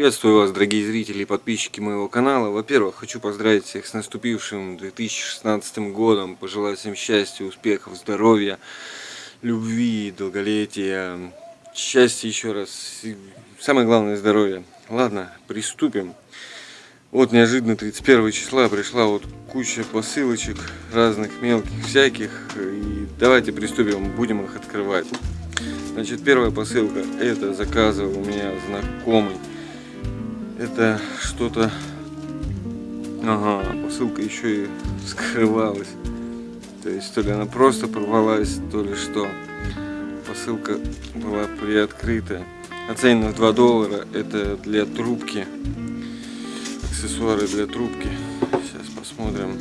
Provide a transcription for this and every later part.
Приветствую вас, дорогие зрители и подписчики моего канала. Во-первых, хочу поздравить всех с наступившим 2016 годом, пожелать всем счастья, успехов, здоровья, любви, долголетия, счастья еще раз, и самое главное здоровье. Ладно, приступим. Вот неожиданно 31 числа пришла вот куча посылочек разных мелких всяких. И давайте приступим, будем их открывать. Значит, первая посылка, это заказывал у меня знакомый. Это что-то... Ага, посылка еще и скрывалась. То есть, то ли она просто порвалась, то ли что. Посылка была приоткрыта. Оценена в 2 доллара. Это для трубки. Аксессуары для трубки. Сейчас посмотрим.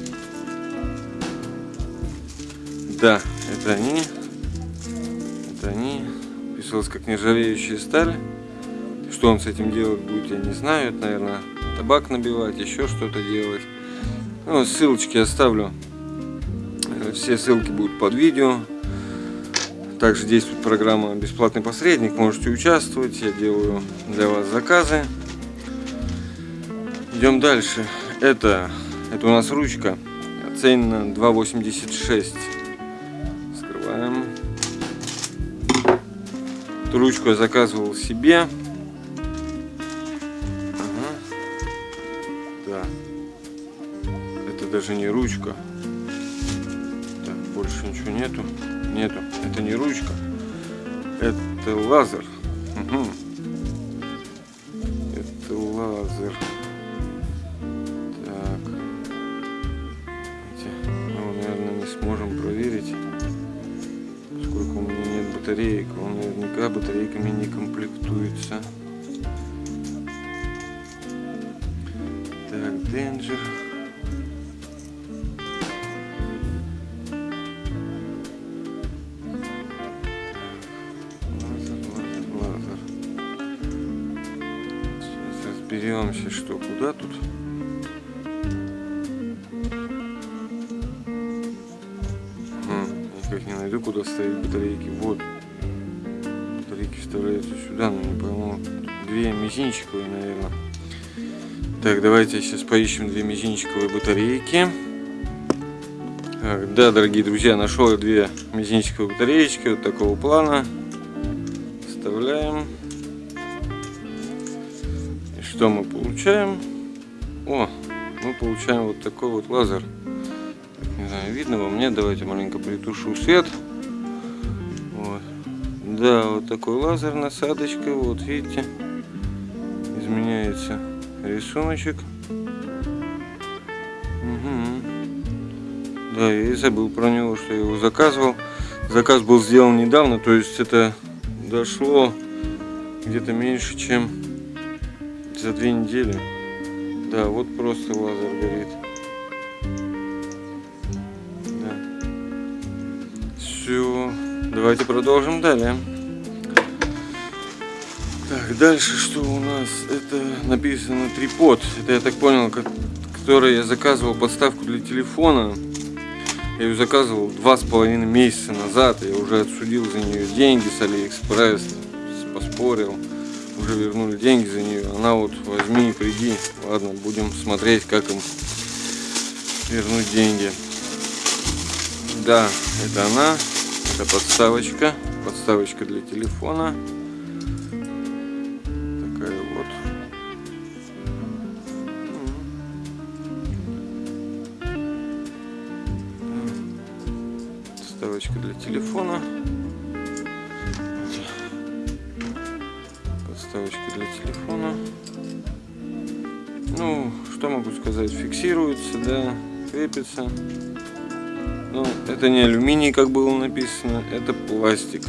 Да, это они. Это они. Писалось как нержавеющая сталь. Что он с этим делать будет, я не знаю. Это, наверное, табак набивать, еще что-то делать. Ну, ссылочки оставлю. Все ссылки будут под видео. Также действует программа «Бесплатный посредник». Можете участвовать. Я делаю для вас заказы. Идем дальше. Это, это у нас ручка. Оценена 2,86. Скрываем. Эту ручку я заказывал себе. Даже не ручка. Так, больше ничего нету. Нету. Это не ручка. Это лазер. Угу. Это лазер. Так. Мы, наверное, не сможем проверить, поскольку у меня нет батареек. Он наверняка батарейками не комплектуется. Danger. Разберемся, что куда тут. Никак не найду, куда ставить батарейки. Вот. Батарейки вставляются сюда, но не пойму. Две мизинчиковые, наверное. Так, давайте сейчас поищем две мизинчиковые батарейки. Так, да, дорогие друзья, нашел две мизинчиковые батареечки вот такого плана. Вставляем. Что мы получаем? О, мы получаем вот такой вот лазер. Не знаю, видно вам? Нет, давайте маленько притушу свет. Вот. Да, вот такой лазер насадочка, вот видите, изменяется рисуночек. Угу. Да, я и забыл про него, что я его заказывал. Заказ был сделан недавно, то есть это дошло где-то меньше, чем за две недели. Да, вот просто лазер горит. Да. Все, давайте продолжим далее. Так, дальше что у нас? Это написано трипод. Это я так понял, который я заказывал подставку для телефона. Я ее заказывал два с половиной месяца назад. Я уже отсудил за нее деньги с Алиэкспресс. Поспорил. Уже вернули деньги за нее. Она вот возьми и приди. Ладно, будем смотреть, как им вернуть деньги. Да, это она. Это подставочка. Подставочка для телефона. подставочка для телефона. Для телефона. Ну, что могу сказать, фиксируется, да, крепится. Ну, это не алюминий, как было написано, это пластик.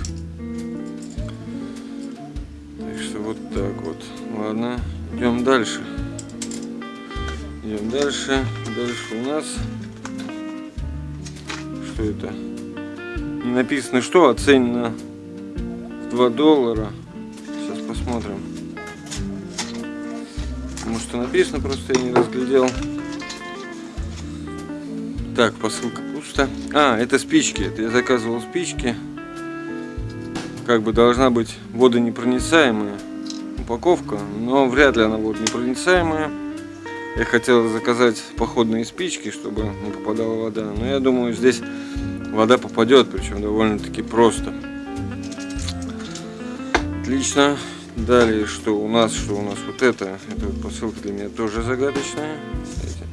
Так что вот так вот. Ладно, идем дальше. Идем дальше. Дальше у нас... Что это? Не написано что, оценено в 2 доллара. Сейчас посмотрим. Потому что написано, просто я не разглядел. Так, посылка пусто. А, это спички. Это я заказывал спички. Как бы должна быть водонепроницаемая. Упаковка, но вряд ли она будет непроницаемая. Я хотел заказать походные спички, чтобы не попадала вода, но я думаю, здесь вода попадет, причем довольно-таки просто. Отлично. Далее, что у нас, что у нас вот это, эта вот посылка для меня тоже загадочная. Кстати,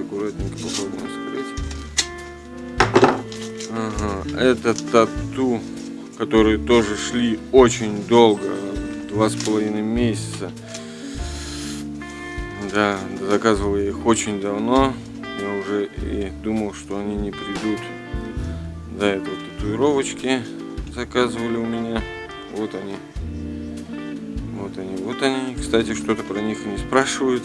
аккуратненько попробуем скрыть. Ага, это тату, которые тоже шли очень долго, два с половиной месяца. Да, заказывал я их очень давно. Я уже и думал, что они не придут. Да, это вот татуировочки заказывали у меня. Вот они. Вот они, вот они. Кстати, что-то про них не спрашивают.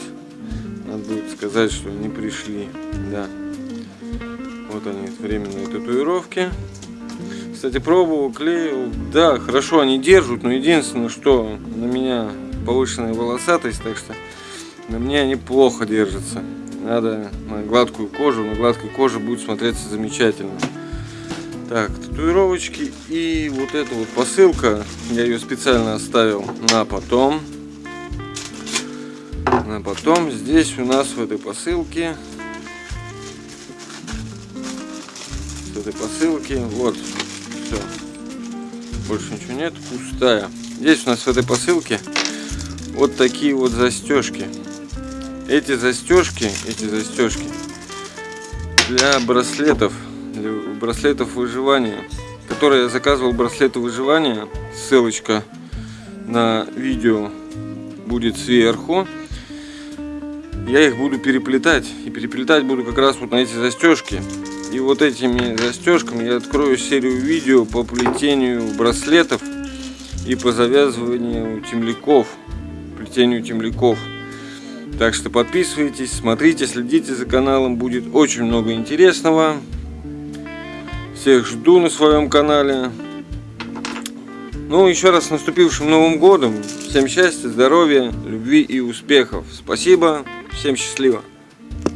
Надо будет сказать, что они пришли. Да. Вот они, временные татуировки. Кстати, пробовал, клеил. Да, хорошо они держат, но единственное, что на меня повышенная волосатость, так что на мне они плохо держатся. Надо на гладкую кожу, на гладкой коже будет смотреться замечательно. Так, татуировочки и вот эта вот посылка, я ее специально оставил на потом. На потом здесь у нас в этой посылке, в этой посылке, вот, все, больше ничего нет, пустая. Здесь у нас в этой посылке вот такие вот застежки. Эти застежки, эти застежки для браслетов браслетов выживания, которые я заказывал браслеты выживания. Ссылочка на видео будет сверху. Я их буду переплетать. И переплетать буду как раз вот на эти застежки. И вот этими застежками я открою серию видео по плетению браслетов и по завязыванию темляков. Плетению темляков. Так что подписывайтесь, смотрите, следите за каналом, будет очень много интересного. Всех жду на своем канале. Ну, еще раз с наступившим Новым Годом. Всем счастья, здоровья, любви и успехов. Спасибо, всем счастливо.